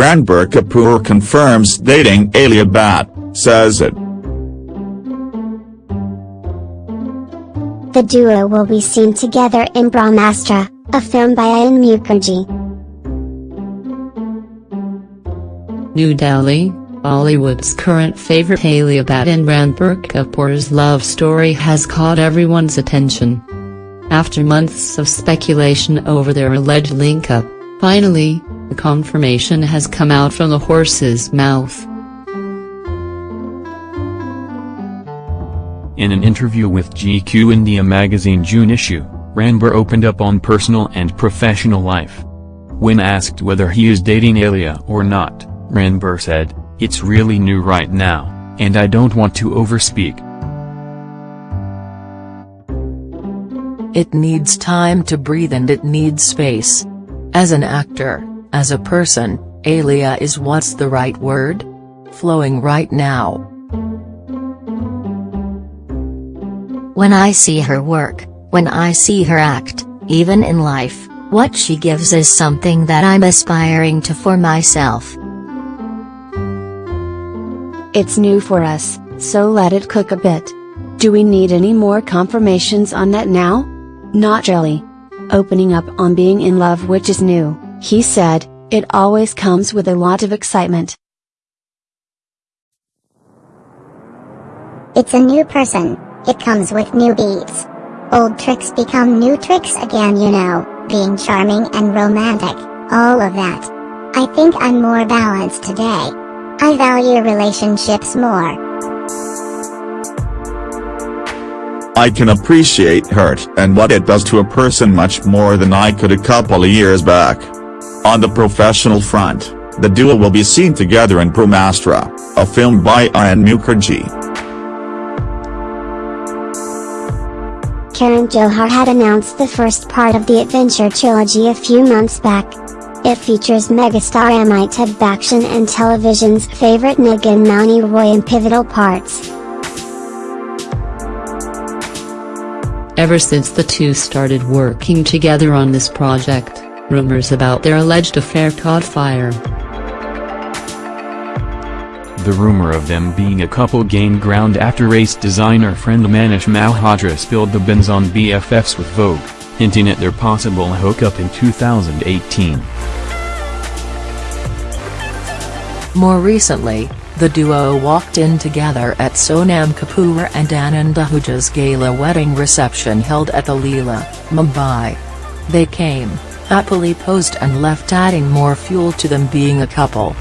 Ranbir Kapoor confirms dating Alia Bhatt, says it. The duo will be seen together in Brahmastra, a film by Ayan Mukherjee. New Delhi, Bollywood's current favorite Alia Bhatt and Ranbir Kapoor's love story has caught everyone's attention. After months of speculation over their alleged link-up, finally, the confirmation has come out from the horse's mouth. In an interview with GQ India magazine June issue, Ranbir opened up on personal and professional life. When asked whether he is dating Alia or not, Ranbir said, It's really new right now, and I don't want to overspeak. It needs time to breathe and it needs space. As an actor, as a person, Alia is what's the right word? Flowing right now. When I see her work, when I see her act, even in life, what she gives is something that I'm aspiring to for myself. It's new for us, so let it cook a bit. Do we need any more confirmations on that now? Not really. Opening up on being in love which is new, he said, it always comes with a lot of excitement. It's a new person. It comes with new beats. Old tricks become new tricks again you know, being charming and romantic, all of that. I think I'm more balanced today. I value relationships more. I can appreciate hurt and what it does to a person much more than I could a couple of years back. On the professional front, the duo will be seen together in Brahmastra, a film by Ayan Mukherjee. Karan Johar had announced the first part of the adventure trilogy a few months back. It features megastar Amitabh Bachchan and television's favorite Nagin Mouni Roy in pivotal parts. Ever since the two started working together on this project, rumors about their alleged affair caught fire. The rumor of them being a couple gained ground after race designer friend Manish Malhotra spilled the beans on BFFs with Vogue, hinting at their possible hookup in 2018. More recently, the duo walked in together at Sonam Kapoor and Anand Ahuja's gala wedding reception held at the Leela, Mumbai. They came, happily posed and left adding more fuel to them being a couple.